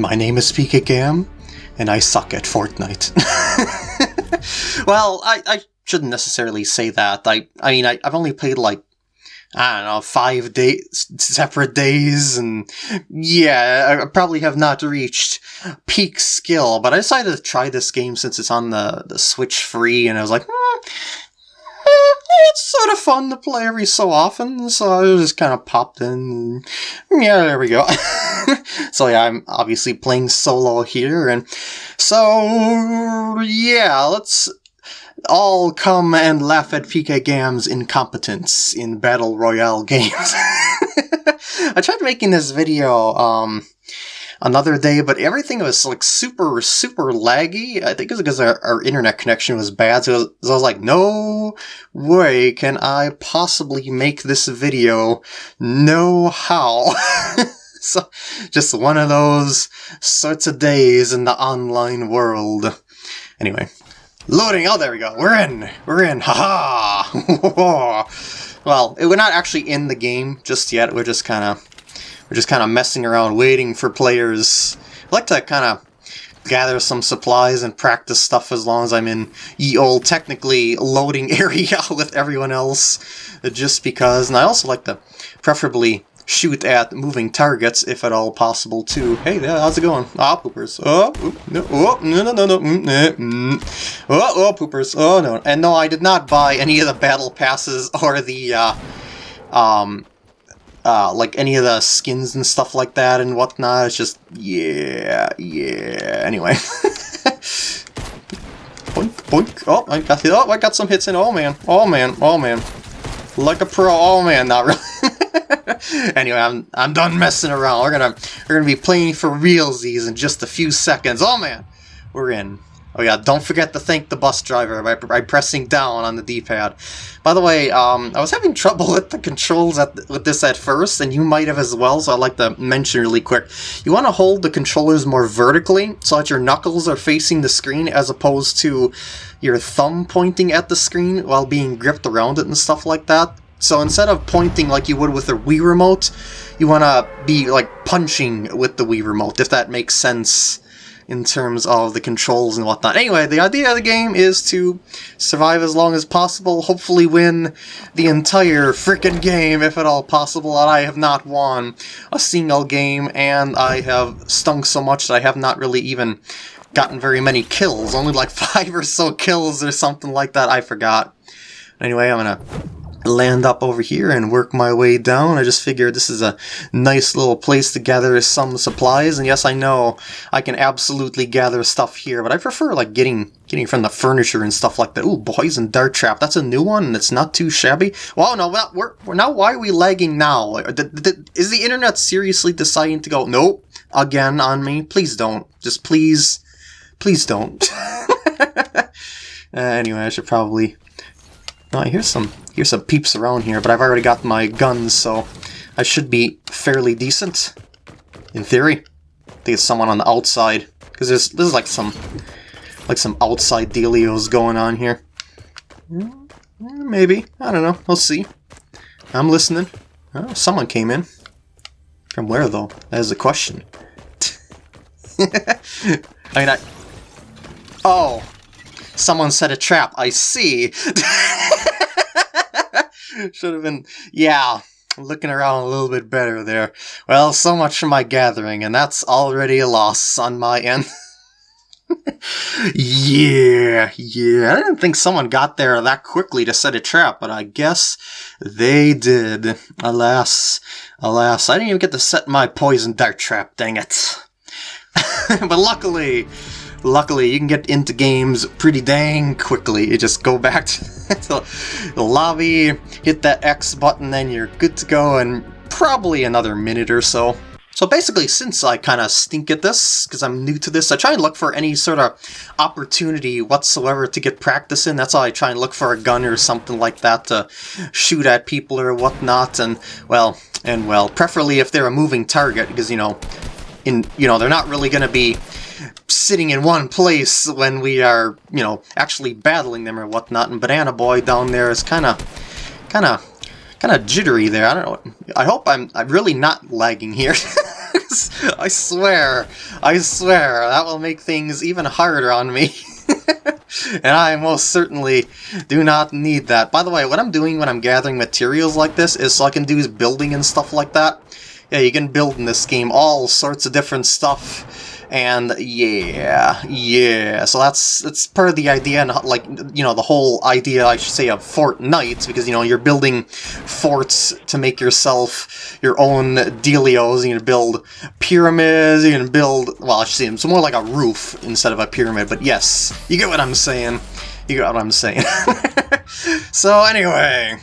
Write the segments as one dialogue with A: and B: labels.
A: My name is PK Gam, and I suck at Fortnite. well, I, I shouldn't necessarily say that. I I mean, I, I've only played like I don't know, five days, separate days, and yeah, I probably have not reached peak skill, but I decided to try this game since it's on the, the Switch free, and I was like, hmm, it's sort of fun to play every so often, so I just kind of popped in, and yeah, there we go. so yeah, I'm obviously playing solo here, and so yeah, let's all come and laugh at PK Gam's incompetence in Battle Royale games. I tried making this video um, another day, but everything was like super, super laggy. I think it was because our, our internet connection was bad, so, was, so I was like, no way can I possibly make this video. No how. so, just one of those sorts of days in the online world. Anyway, Loading. Oh, there we go. We're in. We're in. Haha. -ha. well, we're not actually in the game just yet. We're just kind of we're just kind of messing around, waiting for players. I like to kind of gather some supplies and practice stuff as long as I'm in ye old technically loading area with everyone else, just because. And I also like to preferably shoot at moving targets if at all possible too. Hey there, how's it going? Ah, oh, poopers. Oh, no, oh, no, no, no, no. Mm, eh, mm. Oh, oh, poopers. Oh, no. And no, I did not buy any of the battle passes or the, uh, um, uh, like any of the skins and stuff like that and whatnot. It's just, yeah, yeah. Anyway. boink, boink. Oh, I got, oh, I got some hits in. Oh, man. Oh, man. Oh, man. Like a pro. Oh, man, not really. anyway, I'm I'm done messing around. We're gonna we're gonna be playing for realsies in just a few seconds. Oh man, we're in. Oh yeah, don't forget to thank the bus driver by, by pressing down on the D-pad. By the way, um, I was having trouble with the controls at, with this at first, and you might have as well, so I'd like to mention really quick. You want to hold the controllers more vertically, so that your knuckles are facing the screen as opposed to your thumb pointing at the screen while being gripped around it and stuff like that. So instead of pointing like you would with a Wii Remote, you want to be like punching with the Wii Remote, if that makes sense in terms of the controls and whatnot. Anyway, the idea of the game is to survive as long as possible, hopefully win the entire freaking game if at all possible, and I have not won a single game, and I have stunk so much that I have not really even gotten very many kills, only like five or so kills or something like that, I forgot. Anyway, I'm gonna land up over here and work my way down. I just figured this is a nice little place to gather some supplies. And yes, I know I can absolutely gather stuff here, but I prefer like getting getting from the furniture and stuff like that. Ooh, poison dart trap. That's a new one and it's not too shabby. Well, no, we're, we're now why are we lagging now? Is the internet seriously deciding to go, nope, again on me? Please don't. Just please, please don't. uh, anyway, I should probably Oh, here's some here's some peeps around here, but I've already got my guns, so I should be fairly decent. In theory. I think it's someone on the outside. Because there's there's like some like some outside dealios going on here. Hmm, maybe. I don't know. We'll see. I'm listening. Oh, someone came in. From where, though? That is the question. I mean, I... Oh! Someone set a trap. I see. Should have been... Yeah, looking around a little bit better there. Well, so much for my gathering, and that's already a loss on my end. yeah, yeah. I didn't think someone got there that quickly to set a trap, but I guess they did. Alas, alas, I didn't even get to set my poison dart trap, dang it. but luckily, luckily you can get into games pretty dang quickly. You just go back to the lobby, hit that X button, then you're good to go in probably another minute or so. So basically, since I kind of stink at this, because I'm new to this, I try and look for any sort of opportunity whatsoever to get practice in. That's why I try and look for a gun or something like that to shoot at people or whatnot. And, well, and well, preferably if they're a moving target, because, you know, in you know, they're not really going to be sitting in one place when we are, you know, actually battling them or whatnot. And Banana Boy down there is kind of, kind of, kind of jittery there. I don't know. I hope I'm, I'm really not lagging here. I swear, I swear, that will make things even harder on me. and I most certainly do not need that. By the way, what I'm doing when I'm gathering materials like this is so I can do building and stuff like that. Yeah, you can build in this game all sorts of different stuff and yeah, yeah, so that's that's part of the idea, and like, you know, the whole idea, I should say, of Fortnite, because, you know, you're building forts to make yourself your own dealios, you can build pyramids, you can build, well, I should say, it's more like a roof instead of a pyramid, but yes, you get what I'm saying. You get what I'm saying. so anyway,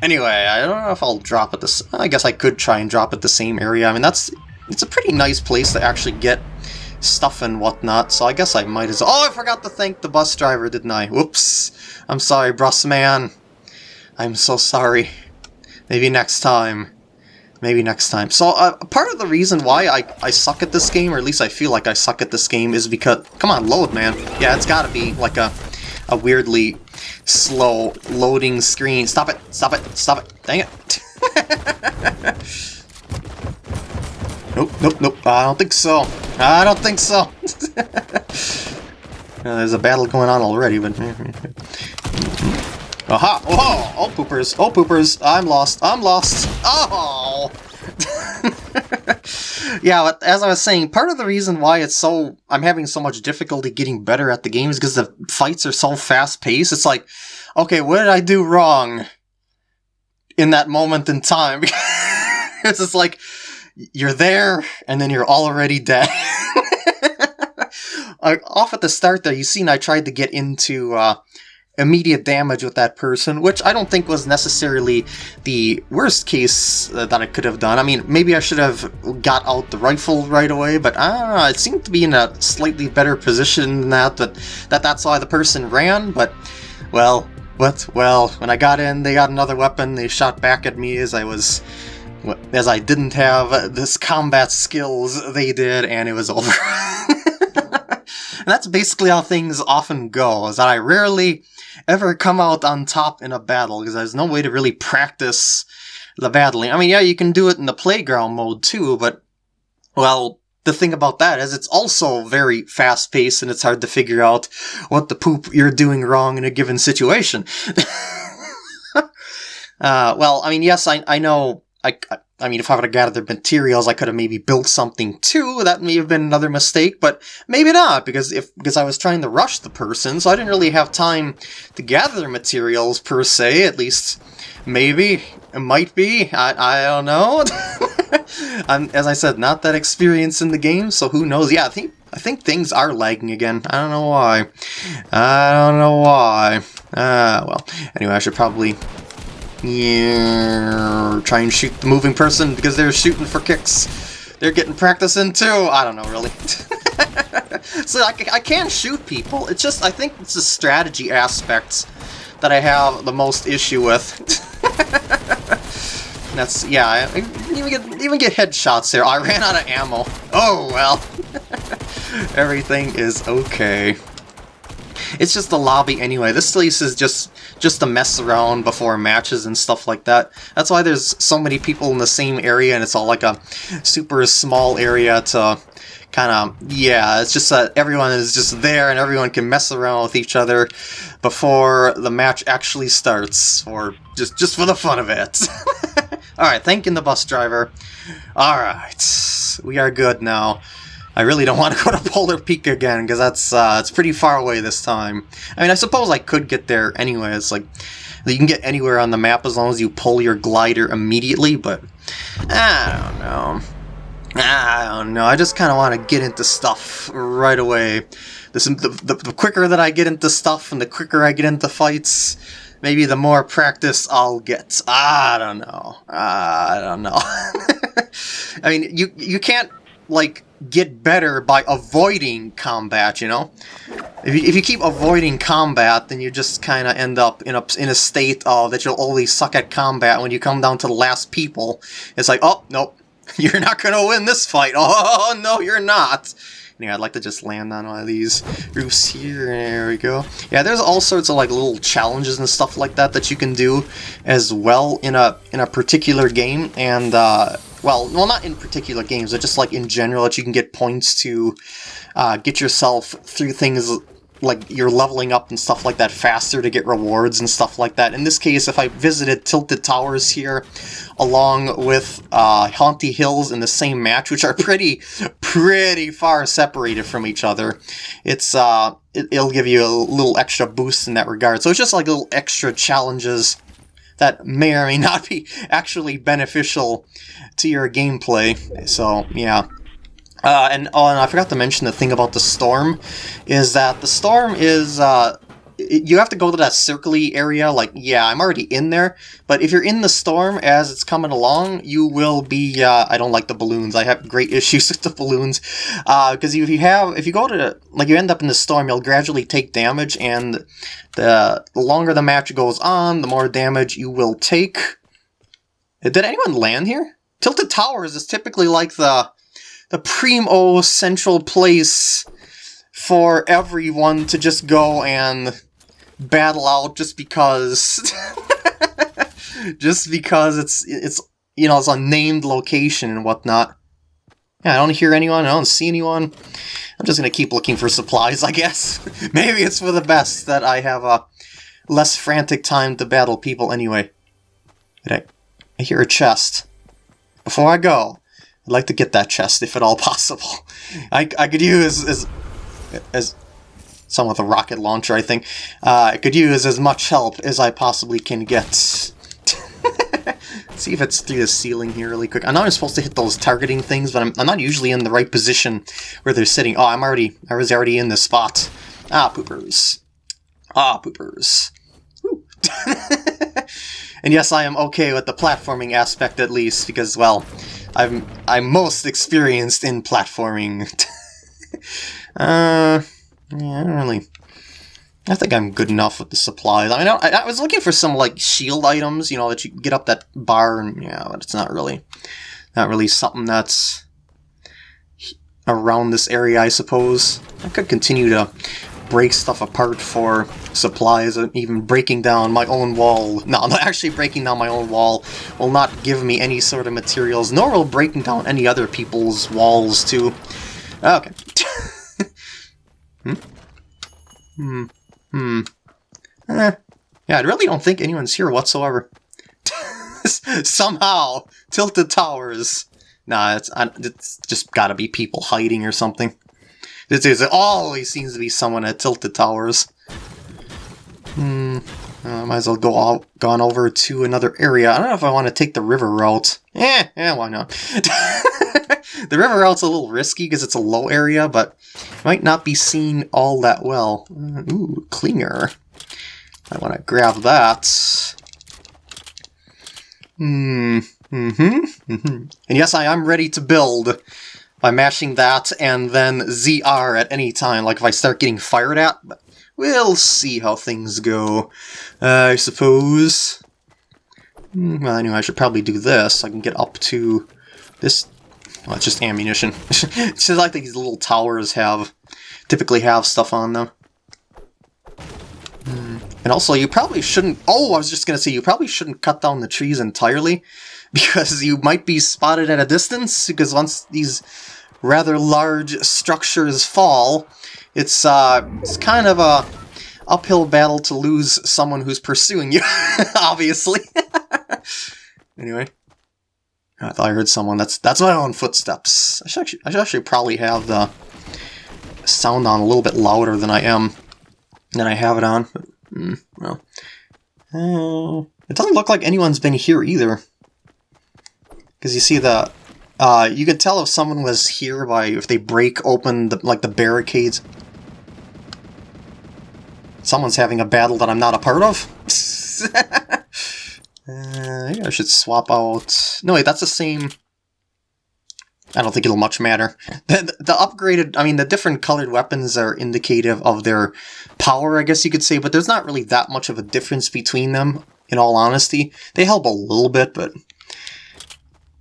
A: anyway, I don't know if I'll drop it this, I guess I could try and drop it the same area. I mean, that's, it's a pretty nice place to actually get stuff and whatnot, so I guess I might as well... Oh, I forgot to thank the bus driver, didn't I? Whoops. I'm sorry, bus man. I'm so sorry. Maybe next time. Maybe next time. So, uh, part of the reason why I, I suck at this game, or at least I feel like I suck at this game, is because... Come on, load, man. Yeah, it's gotta be like a, a weirdly slow loading screen. Stop it! Stop it! Stop it! Dang it! Nope, nope, nope. I don't think so. I don't think so. uh, there's a battle going on already, but... Aha! Oh, oh, poopers! Oh, poopers! I'm lost! I'm lost! Oh! yeah, but as I was saying, part of the reason why it's so... I'm having so much difficulty getting better at the game is because the fights are so fast-paced. It's like, okay, what did I do wrong in that moment in time? it's just like you're there, and then you're already dead. off at the start there, you seen I tried to get into uh, immediate damage with that person, which I don't think was necessarily the worst case uh, that I could have done. I mean, maybe I should have got out the rifle right away, but I don't know, it seemed to be in a slightly better position than that, that, that that's why the person ran, but, well, but, well, when I got in, they got another weapon, they shot back at me as I was as I didn't have this combat skills they did, and it was over. and that's basically how things often go, is that I rarely ever come out on top in a battle, because there's no way to really practice the battling. I mean, yeah, you can do it in the playground mode too, but, well, the thing about that is it's also very fast-paced and it's hard to figure out what the poop you're doing wrong in a given situation. uh, well, I mean, yes, I, I know I, I mean, if I would have gathered materials, I could have maybe built something too. That may have been another mistake, but maybe not because if because I was trying to rush the person, so I didn't really have time to gather materials per se. At least, maybe it might be. I I don't know. I'm as I said, not that experienced in the game, so who knows? Yeah, I think I think things are lagging again. I don't know why. I don't know why. Ah, uh, well. Anyway, I should probably yeah, try and shoot the moving person because they're shooting for kicks. They're getting practice in too. I don't know, really. so I, I can shoot people. It's just, I think it's the strategy aspects that I have the most issue with. That's, yeah, I even get, even get headshots there. I ran out of ammo. Oh, well. Everything is okay. It's just the lobby anyway. This place is just just to mess around before matches and stuff like that. That's why there's so many people in the same area and it's all like a super small area to kind of, yeah, it's just that everyone is just there and everyone can mess around with each other before the match actually starts, or just, just for the fun of it. Alright, thanking the bus driver. Alright, we are good now. I really don't want to go to Polar Peak again, because that's uh, it's pretty far away this time. I mean, I suppose I could get there anyway. It's like, you can get anywhere on the map as long as you pull your glider immediately, but I don't know. I don't know. I just kind of want to get into stuff right away. The, the, the quicker that I get into stuff and the quicker I get into fights, maybe the more practice I'll get. I don't know. I don't know. I mean, you you can't like get better by avoiding combat, you know? If you, if you keep avoiding combat, then you just kind of end up in a, in a state of that you'll always suck at combat when you come down to the last people. It's like, oh, nope, you're not going to win this fight. Oh, no, you're not. Anyway, I'd like to just land on one of these roofs here. There we go. Yeah, there's all sorts of like little challenges and stuff like that that you can do as well in a in a particular game. And uh, well, well, not in particular games, but just like in general that you can get points to uh, get yourself through things like you're leveling up and stuff like that faster to get rewards and stuff like that. In this case, if I visited Tilted Towers here along with uh, Haunted Hills in the same match, which are pretty, pretty far separated from each other, it's uh, it, it'll give you a little extra boost in that regard. So it's just like little extra challenges that may or may not be actually beneficial to your gameplay. So, yeah. Uh, and oh, and I forgot to mention the thing about the storm, is that the storm is uh, you have to go to that circly area. Like, yeah, I'm already in there, but if you're in the storm as it's coming along, you will be. Uh, I don't like the balloons. I have great issues with the balloons because uh, if you have, if you go to like you end up in the storm, you'll gradually take damage, and the, the longer the match goes on, the more damage you will take. Did anyone land here? Tilted Towers is typically like the the primo central place for everyone to just go and battle out just because just because it's it's you know it's a named location and whatnot. Yeah, I don't hear anyone, I don't see anyone. I'm just gonna keep looking for supplies, I guess. Maybe it's for the best that I have a less frantic time to battle people anyway. I, I hear a chest. Before I go, I'd like to get that chest if at all possible. I, I could use as, as some with a rocket launcher, I think. Uh, I could use as much help as I possibly can get. see if it's through the ceiling here really quick. I know I'm supposed to hit those targeting things, but I'm, I'm not usually in the right position where they're sitting. Oh, I'm already, I was already in this spot. Ah, poopers. Ah, poopers. and yes, I am okay with the platforming aspect at least, because, well, I'm I'm most experienced in platforming. uh, yeah, I don't really. I think I'm good enough with the supplies. I mean, I, I, was looking for some like shield items, you know, that you get up that bar, and yeah, but it's not really, not really something that's around this area, I suppose. I could continue to break stuff apart for supplies, and even breaking down my own wall. No, I'm not actually breaking down my own wall will not give me any sort of materials, nor will breaking down any other people's walls too. Okay. hmm? Hmm. Hmm. Eh. Yeah, I really don't think anyone's here whatsoever. Somehow, Tilted Towers. Nah, it's, it's just gotta be people hiding or something. This is always seems to be someone at Tilted Towers. Hmm. Uh, might as well go all, gone over to another area. I don't know if I want to take the river route. Eh, yeah, why not? the river route's a little risky because it's a low area, but might not be seen all that well. Uh, ooh, Clinger. I want to grab that. Hmm. Mm-hmm. Mm -hmm. And yes, I am ready to build by mashing that and then ZR at any time, like if I start getting fired at. But we'll see how things go, I suppose. Hmm, well, anyway, I should probably do this I can get up to this. Well, it's just ammunition. it's just like these little towers have, typically have stuff on them. Hmm. And also, you probably shouldn't... Oh, I was just going to say, you probably shouldn't cut down the trees entirely, because you might be spotted at a distance, because once these rather large structures fall, it's, uh, it's kind of a uphill battle to lose someone who's pursuing you, obviously. anyway. I thought I heard someone. That's that's my own footsteps. I should actually, I should actually probably have the sound on a little bit louder than I am, than I have it on. Mm, well, uh, it doesn't look like anyone's been here either. Because you see the, uh, you could tell if someone was here by if they break open the, like the barricades. Someone's having a battle that I'm not a part of. uh, I should swap out. No, wait, that's the same. I don't think it'll much matter. The, the upgraded, I mean, the different colored weapons are indicative of their power, I guess you could say, but there's not really that much of a difference between them, in all honesty. They help a little bit, but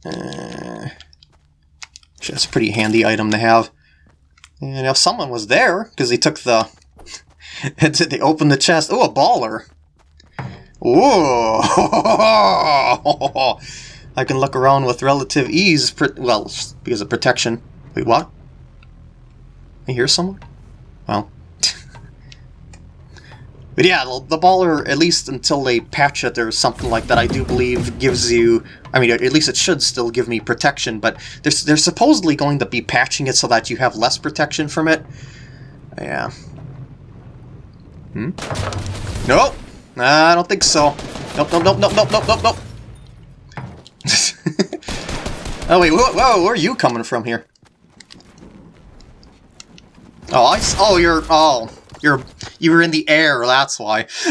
A: uh, that's a pretty handy item to have. And if someone was there, because they took the... they opened the chest. Oh, a baller! Ooh! I can look around with relative ease, well, because of protection. Wait, what? I hear someone? Well. But yeah, the, baller, at least until they patch it or something like that, I do believe gives you... I mean, at least it should still give me protection, but they're, they're supposedly going to be patching it so that you have less protection from it. Yeah. Hmm? Nope! I don't think so. Nope, nope, nope, nope, nope, nope, nope, nope. oh wait, whoa, whoa, where are you coming from here? Oh, I, oh, you're, oh, you're, you were in the air, that's why.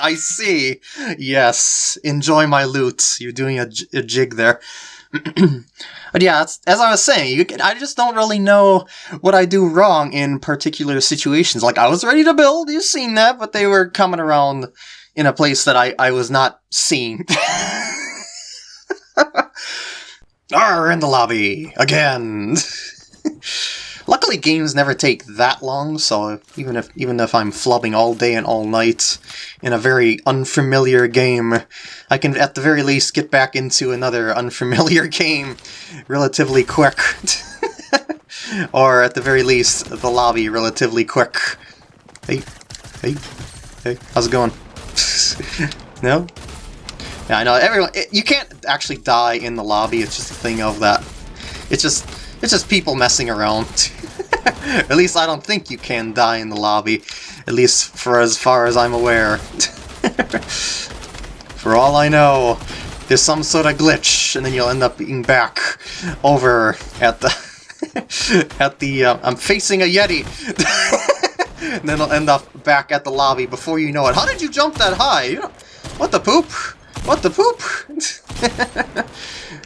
A: I see. Yes, enjoy my loot. You're doing a, a jig there. but yeah, as I was saying, you, I just don't really know what I do wrong in particular situations. Like, I was ready to build, you've seen that, but they were coming around in a place that I, I was not seen. Are in the lobby again. Luckily, games never take that long, so even if even if I'm flubbing all day and all night in a very unfamiliar game, I can at the very least get back into another unfamiliar game relatively quick. or at the very least, the lobby relatively quick. Hey, hey, hey, how's it going? no? Yeah, I know, everyone, it, you can't actually die in the lobby, it's just a thing of that. It's just, it's just people messing around. At least I don't think you can die in the lobby, at least for as far as I'm aware. for all I know, there's some sort of glitch, and then you'll end up being back over at the... at the... Uh, I'm facing a Yeti! and then I'll end up back at the lobby before you know it. How did you jump that high? What the poop? What the poop?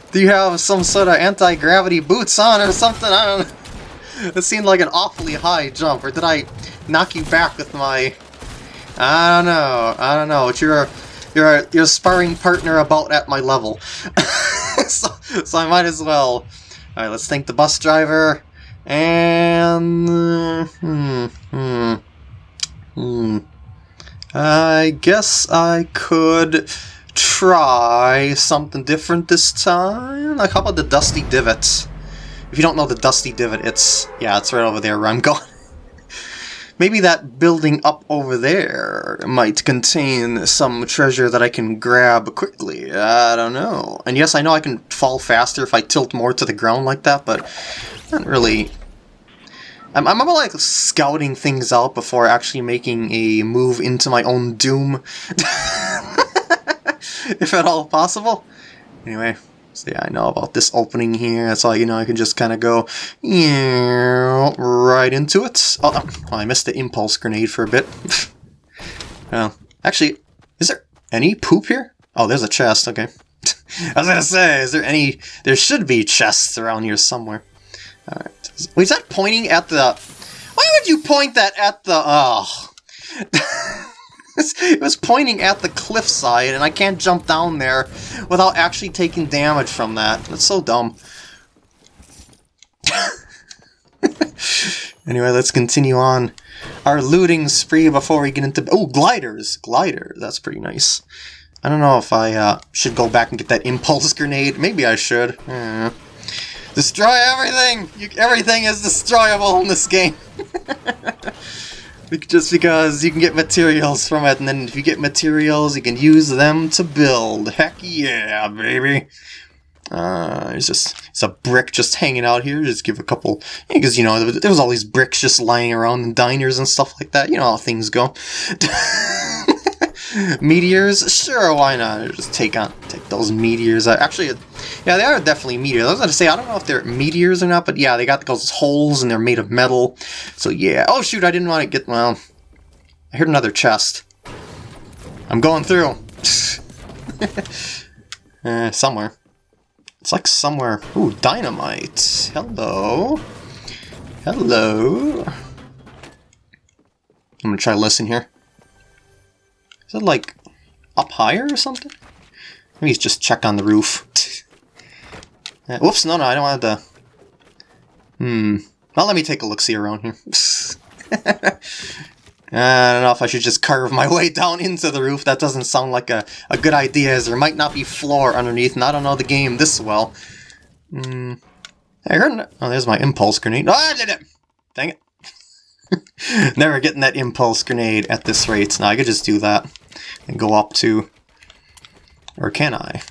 A: Do you have some sort of anti-gravity boots on or something? I don't know. It seemed like an awfully high jump, or did I knock you back with my... I don't know, I don't know, but you're a, you're a, you're a sparring partner about at my level. so, so I might as well. Alright, let's thank the bus driver, and... Hmm, hmm, hmm. I guess I could try something different this time. Like, how about the Dusty Divot? If you don't know the Dusty Divot, it's... Yeah, it's right over there where I'm going. Maybe that building up over there might contain some treasure that I can grab quickly. I don't know. And yes, I know I can fall faster if I tilt more to the ground like that, but not really... I'm, I'm about like scouting things out before actually making a move into my own doom. if at all possible. Anyway, so yeah, I know about this opening here. That's all you know. I can just kind of go right into it. Oh, oh, I missed the impulse grenade for a bit. well, actually, is there any poop here? Oh, there's a chest. Okay. I was gonna say, is there any? There should be chests around here somewhere. All right. Wait, is that pointing at the? Why would you point that at the? Oh. it was pointing at the cliffside, and I can't jump down there without actually taking damage from that. That's so dumb. anyway, let's continue on our looting spree before we get into... Oh, gliders! Glider, that's pretty nice. I don't know if I uh, should go back and get that impulse grenade. Maybe I should. Hmm. Destroy everything! You, everything is destroyable in this game. Just because you can get materials from it, and then if you get materials, you can use them to build. Heck yeah, baby! Uh, it's just, it's a brick just hanging out here. Just give a couple, because, you know, there was all these bricks just lying around in diners and stuff like that. You know how things go. meteors? Sure, why not? Just take on take those meteors. Uh, actually, yeah, they are definitely meteors. I was going to say, I don't know if they're meteors or not, but yeah, they got those holes and they're made of metal. So yeah. Oh shoot, I didn't want to get, well, I heard another chest. I'm going through. uh, somewhere. It's like somewhere. Ooh, dynamite. Hello. Hello. I'm gonna try to listen here. Is it like up higher or something? Maybe he's just check on the roof. uh, whoops, no, no, I don't want to... Hmm. Well, let me take a look-see around here. I don't know if I should just carve my way down into the roof. That doesn't sound like a, a good idea, as there might not be floor underneath, and I don't know the game this well. Hmm. I heard... Oh, there's my impulse grenade. It! Dang it. Never getting that impulse grenade at this rate. Now, I could just do that and go up to... Or can I?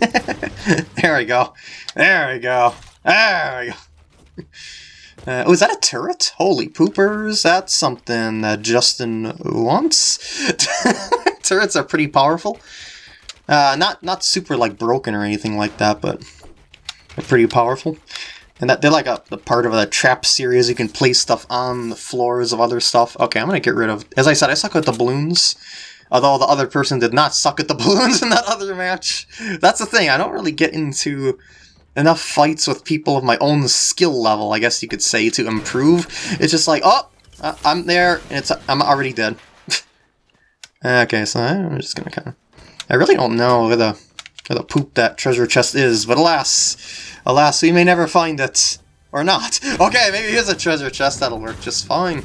A: there we go. There we go. There we go. Uh, oh, is that a turret? Holy poopers, that's something that Justin wants. Turrets are pretty powerful. Uh, not not super like broken or anything like that, but pretty powerful. And that they're like a, a part of a trap series. You can place stuff on the floors of other stuff. Okay, I'm gonna get rid of. As I said, I suck at the balloons. Although the other person did not suck at the balloons in that other match. That's the thing. I don't really get into enough fights with people of my own skill level, I guess you could say, to improve. It's just like, oh, I'm there, and it's I'm already dead. okay, so I'm just gonna kind of... I really don't know where the, where the poop that treasure chest is, but alas, alas, we may never find it. Or not. Okay, maybe here's a treasure chest, that'll work just fine.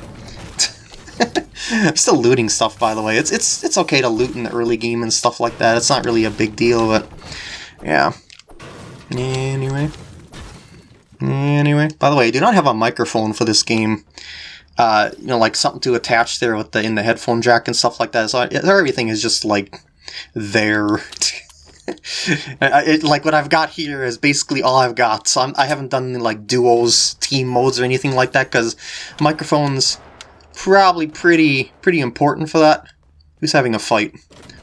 A: I'm still looting stuff, by the way. It's it's it's okay to loot in the early game and stuff like that. It's not really a big deal, but yeah. Anyway. Anyway. By the way, I do not have a microphone for this game. Uh, you know, like something to attach there with the in the headphone jack and stuff like that. So I, everything is just like there. it, like what I've got here is basically all I've got. So I'm, I have not done like duos, team modes, or anything like that because microphones probably pretty pretty important for that. Who's having a fight?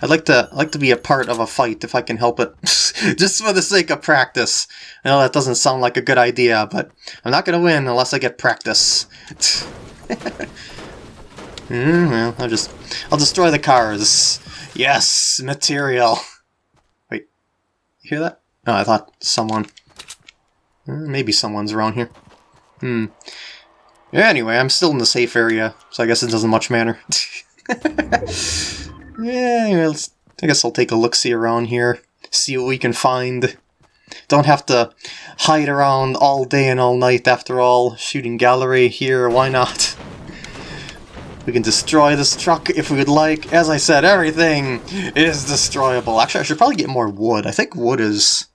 A: I'd like to I'd like to be a part of a fight if I can help it, just for the sake of practice. I know that doesn't sound like a good idea, but I'm not gonna win unless I get practice. mm, well, I'll just I'll destroy the cars. Yes, material. Hear that? No, I thought someone. Hmm, maybe someone's around here. Hmm. Anyway, I'm still in the safe area, so I guess it doesn't much matter. yeah, I guess I'll take a look-see around here, see what we can find. Don't have to hide around all day and all night after all. Shooting gallery here, why not? We can destroy this truck if we would like. As I said, everything is destroyable. Actually, I should probably get more wood. I think wood is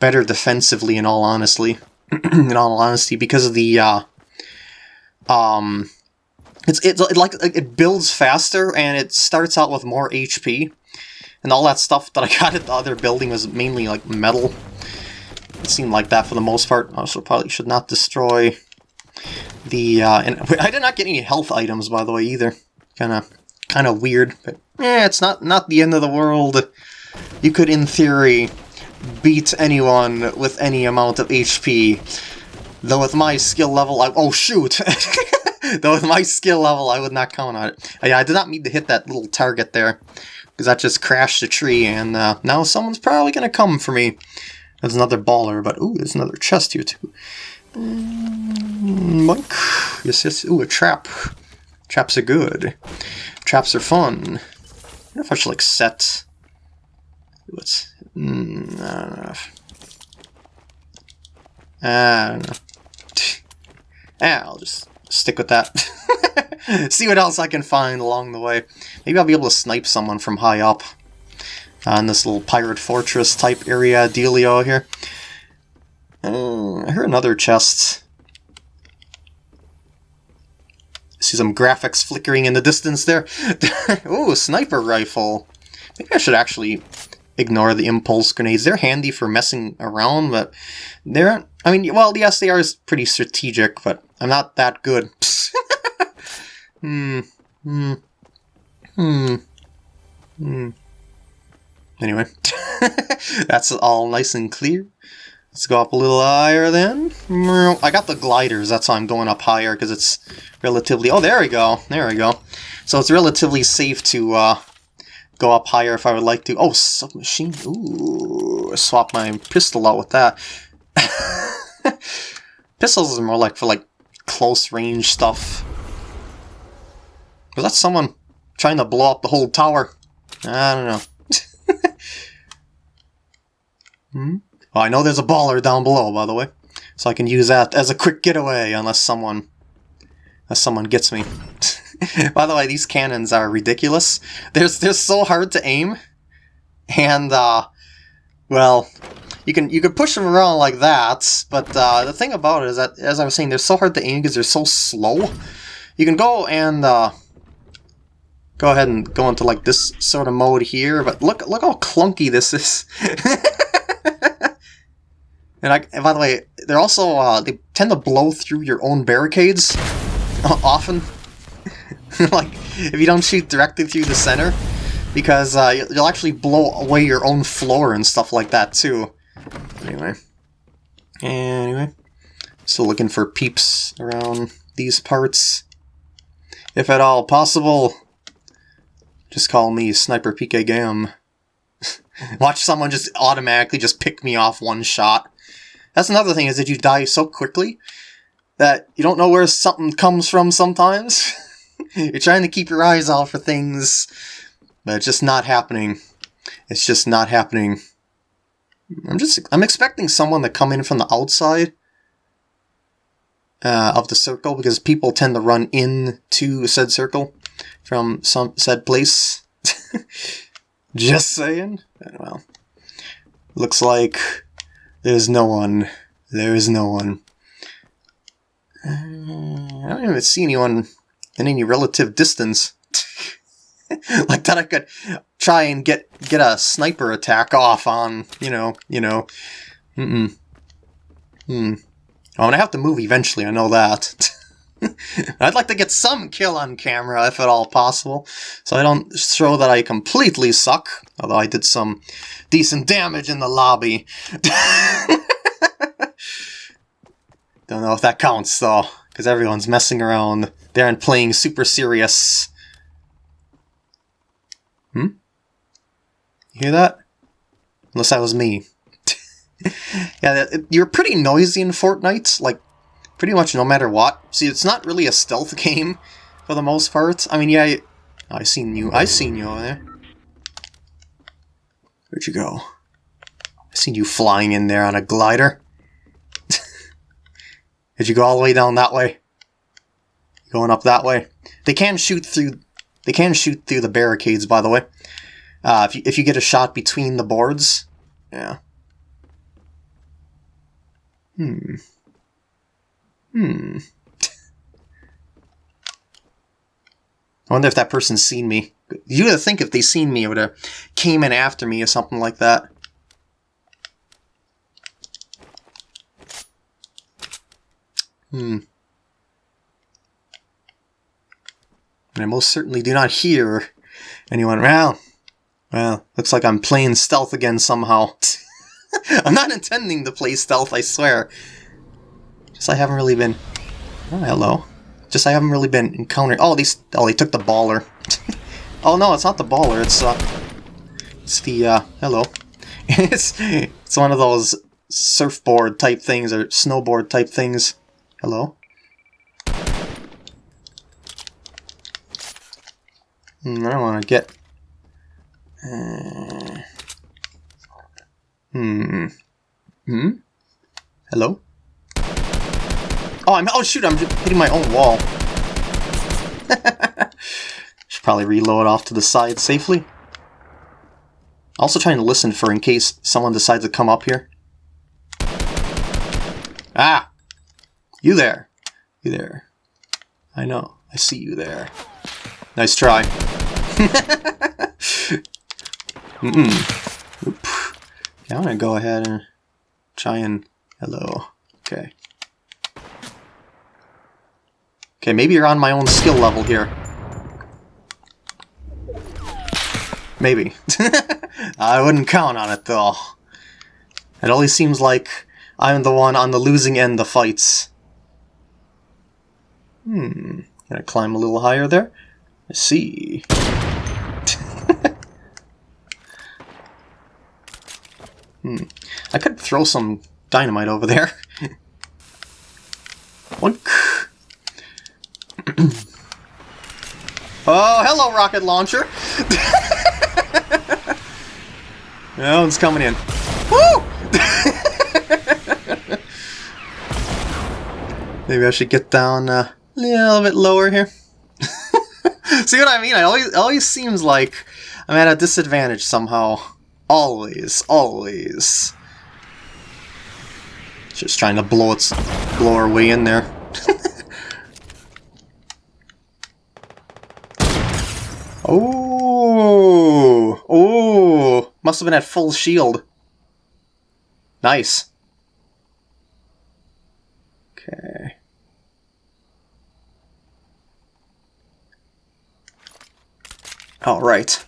A: better defensively in all honesty. in all honesty, because of the uh, um, it's it like it builds faster and it starts out with more HP, and all that stuff that I got at the other building was mainly like metal. It seemed like that for the most part. Also, probably should not destroy the. Uh, and I did not get any health items by the way either. Kind of kind of weird, but yeah, it's not not the end of the world. You could, in theory, beat anyone with any amount of HP. Though with my skill level, I- oh shoot! Though with my skill level, I would not count on it. Uh, yeah, I did not mean to hit that little target there, because that just crashed the tree, and uh, now someone's probably going to come for me. There's another baller, but ooh, there's another chest here too. Mm, monk. Yes, yes. Ooh, a trap. Traps are good. Traps are fun. I if I should like set. What's? Mm, I don't know. I don't know. I'll just stick with that. See what else I can find along the way. Maybe I'll be able to snipe someone from high up. Uh, this little pirate fortress type area dealio here. Uh, I hear another chest. See some graphics flickering in the distance there. Ooh, sniper rifle. Maybe I should actually ignore the impulse grenades. They're handy for messing around, but they're... I mean, well, yes, they are pretty strategic, but I'm not that good. hmm. Hmm. Hmm. Hmm. Anyway, that's all nice and clear. Let's go up a little higher then. I got the gliders, that's why I'm going up higher, because it's relatively... Oh, there we go. There we go. So it's relatively safe to uh, go up higher if I would like to. Oh, submachine. Ooh, I swap my pistol out with that. Pistols are more like for like close range stuff. Was that someone trying to blow up the whole tower? I don't know. hmm? I know there's a baller down below, by the way. So I can use that as a quick getaway unless someone unless someone gets me. By the way, these cannons are ridiculous. They're, they're so hard to aim. And, uh, well, you can you can push them around like that, but uh, the thing about it is that, as I was saying, they're so hard to aim because they're so slow. You can go and uh, go ahead and go into like this sort of mode here, but look look how clunky this is. and, I, and by the way, they're also uh, they tend to blow through your own barricades often. like if you don't shoot directly through the center, because uh, you'll actually blow away your own floor and stuff like that too. Anyway. Anyway. Still looking for peeps around these parts. If at all possible, just call me Sniper PK Gam. Watch someone just automatically just pick me off one shot. That's another thing, is that you die so quickly that you don't know where something comes from sometimes. You're trying to keep your eyes out for things, but it's just not happening. It's just not happening. I'm just I'm expecting someone to come in from the outside uh, of the circle because people tend to run into said circle from some said place. just saying. Well, looks like there's no one. There is no one. Uh, I don't even see anyone in any relative distance. like that I could try and get get a sniper attack off on, you know, you know. Mm-mm. Hmm. I'm gonna have to move eventually, I know that. I'd like to get some kill on camera, if at all possible, so I don't show that I completely suck, although I did some decent damage in the lobby. don't know if that counts, though, because everyone's messing around there and playing super serious. Hmm? You hear that? Unless that was me. yeah, you're pretty noisy in Fortnite, like, pretty much no matter what. See, it's not really a stealth game, for the most part. I mean, yeah, you, I seen you. I seen you over there. Where'd you go? I seen you flying in there on a glider. Did you go all the way down that way? Going up that way? They can shoot through they can shoot through the barricades, by the way. Uh, if, you, if you get a shot between the boards. Yeah. Hmm. Hmm. I wonder if that person's seen me. You would think if they seen me, it would have came in after me or something like that. Hmm. And I most certainly do not hear anyone. Well, well, looks like I'm playing stealth again somehow. I'm not intending to play stealth, I swear. I haven't really been... Oh, hello. Just I haven't really been encountering... Oh, these... Oh, they took the baller. oh, no, it's not the baller. It's, uh... It's the, uh... Hello. it's, it's one of those surfboard type things, or snowboard type things. Hello? Hmm, I don't want to get... Uh, hmm. Hmm? Hello? Oh, I'm... Oh, shoot, I'm just hitting my own wall. Should probably reload off to the side safely. Also trying to listen for in case someone decides to come up here. Ah! You there. You there. I know. I see you there. Nice try. Mm-mm. Oop. Okay, I'm gonna go ahead and try and... Hello. Okay. Okay, maybe you're on my own skill level here. Maybe. I wouldn't count on it, though. It always seems like I'm the one on the losing end of fights. Hmm. Gonna climb a little higher there? I see. hmm. I could throw some dynamite over there. One. oh, hello, rocket launcher! that one's coming in. Woo! Maybe I should get down uh, a little bit lower here. See what I mean? I always, it always seems like I'm at a disadvantage somehow. Always, always. Just trying to blow its, blow our way in there. Oh, oh, must have been at full shield. Nice. Okay. Alright.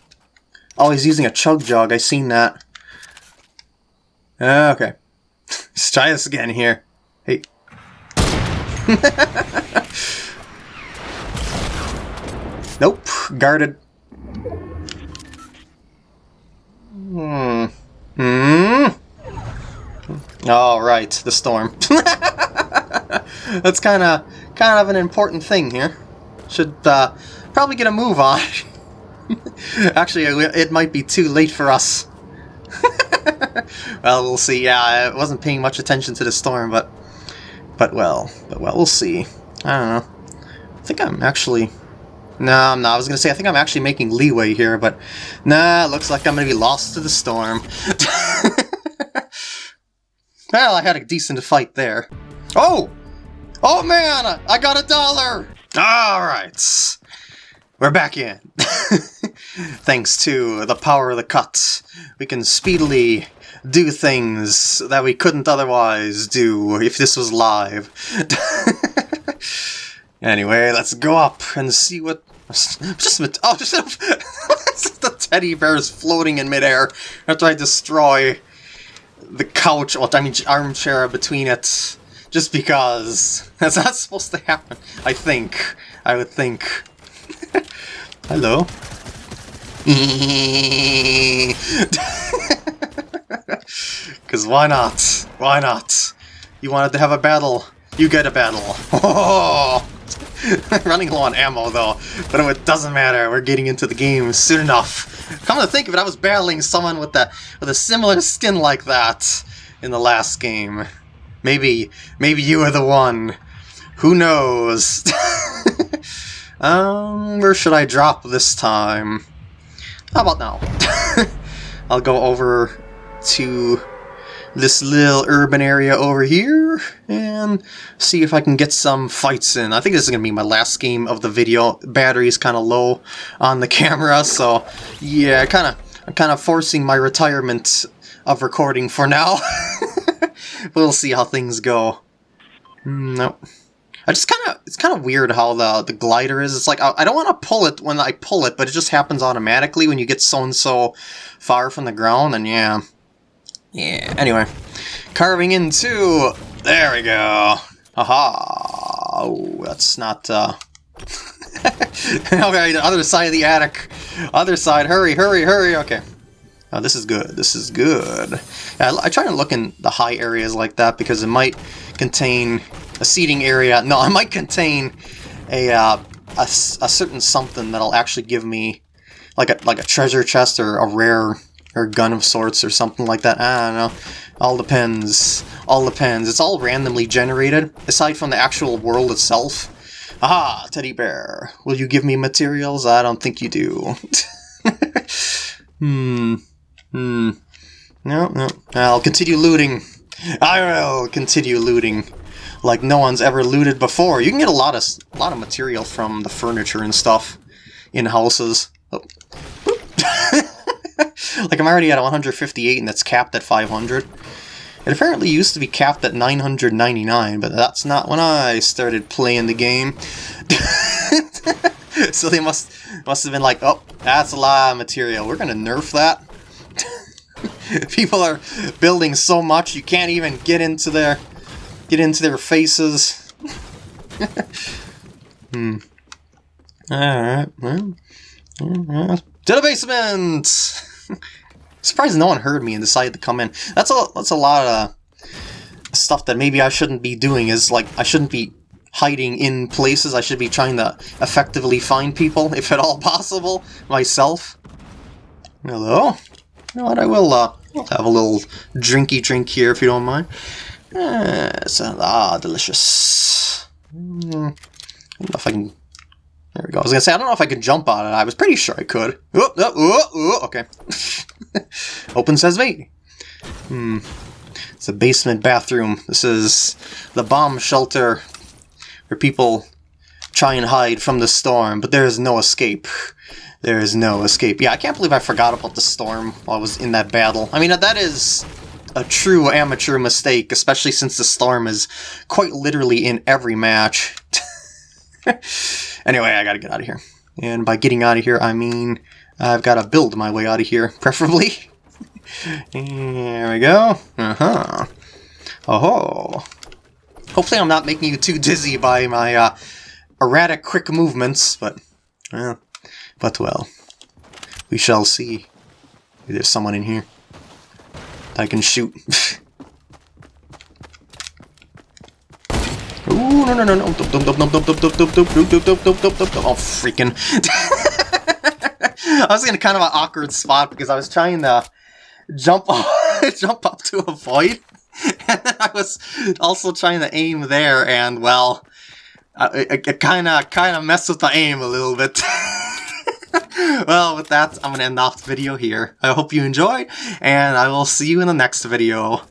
A: Oh, he's using a chug jug. I seen that. Ah, okay. Let's try this again here. Hey. nope. Guarded. Hmm. Hmm. All right, the storm. That's kind of kind of an important thing here. Should uh, probably get a move on. Actually, it might be too late for us. well, we'll see. Yeah, I wasn't paying much attention to the storm, but but well, but well, we'll see. I don't know. I think I'm actually. No, I'm not. I was gonna say I think I'm actually making leeway here, but nah. Looks like I'm gonna be lost to the storm. well, I had a decent fight there. Oh, oh man! I got a dollar. All right. We're back in. Thanks to the power of the cut, we can speedily do things that we couldn't otherwise do if this was live. anyway, let's go up and see what... Just a, oh, just the teddy bear is floating in midair after I destroy the couch, or I mean armchair between it, just because. That's not supposed to happen, I think. I would think. Hello. Because why not? Why not? You wanted to have a battle. You get a battle. Oh! Running low on ammo though, but it doesn't matter. We're getting into the game soon enough. Come to think of it, I was battling someone with a with a similar skin like that in the last game. Maybe, maybe you are the one. Who knows? Um, where should I drop this time? How about now? I'll go over to this little urban area over here and see if I can get some fights in. I think this is going to be my last game of the video. Battery's kind of low on the camera, so yeah, kind of I'm kind of forcing my retirement of recording for now. we'll see how things go. Mm, nope. I just kind of, it's kind of weird how the, the glider is. It's like, I, I don't want to pull it when I pull it, but it just happens automatically when you get so and so far from the ground, and yeah. Yeah, anyway. Carving into, there we go. Aha. Oh, that's not, uh... okay, the other side of the attic. Other side, hurry, hurry, hurry, okay. Oh, this is good. This is good. I, I try to look in the high areas like that because it might contain a seating area. No, it might contain a, uh, a, a certain something that'll actually give me like a like a treasure chest or a rare or gun of sorts or something like that. I don't know. All depends. All depends. It's all randomly generated, aside from the actual world itself. Aha, teddy bear. Will you give me materials? I don't think you do. hmm. Hmm. No, no. I'll continue looting. I will continue looting like no one's ever looted before. You can get a lot of a lot of material from the furniture and stuff in houses. Oh. like I'm already at 158 and that's capped at 500. It apparently used to be capped at 999, but that's not when I started playing the game. so they must must have been like, oh, that's a lot of material. We're gonna nerf that. People are building so much you can't even get into their Get into their faces. hmm. Alright, well. To the basement! Surprised no one heard me and decided to come in. That's a that's a lot of stuff that maybe I shouldn't be doing is like I shouldn't be hiding in places. I should be trying to effectively find people, if at all possible, myself. Hello? You know what, I will uh, have a little drinky drink here if you don't mind. Yes, ah, delicious. Hmm, I don't know if I can... There we go. I was gonna say, I don't know if I can jump on it. I was pretty sure I could. Oh, oh, oh, oh okay. Open says me. Hmm. It's a basement bathroom. This is the bomb shelter where people try and hide from the storm, but there is no escape. There is no escape. Yeah, I can't believe I forgot about the storm while I was in that battle. I mean, that is a true amateur mistake, especially since the storm is quite literally in every match. anyway, I gotta get out of here. And by getting out of here, I mean I've got to build my way out of here, preferably. there we go. Uh-huh. Oh-ho. Hopefully I'm not making you too dizzy by my uh, erratic quick movements, but, well, but well. We shall see. There's someone in here. I can shoot. Ooh, no, no, no, no. Oh, freaking. I was in kind of an awkward spot because I was trying to jump jump up to avoid. And then I was also trying to aim there, and well, it kind of kind of messed with the aim a little bit. well, with that, I'm going to end off the video here. I hope you enjoyed, and I will see you in the next video.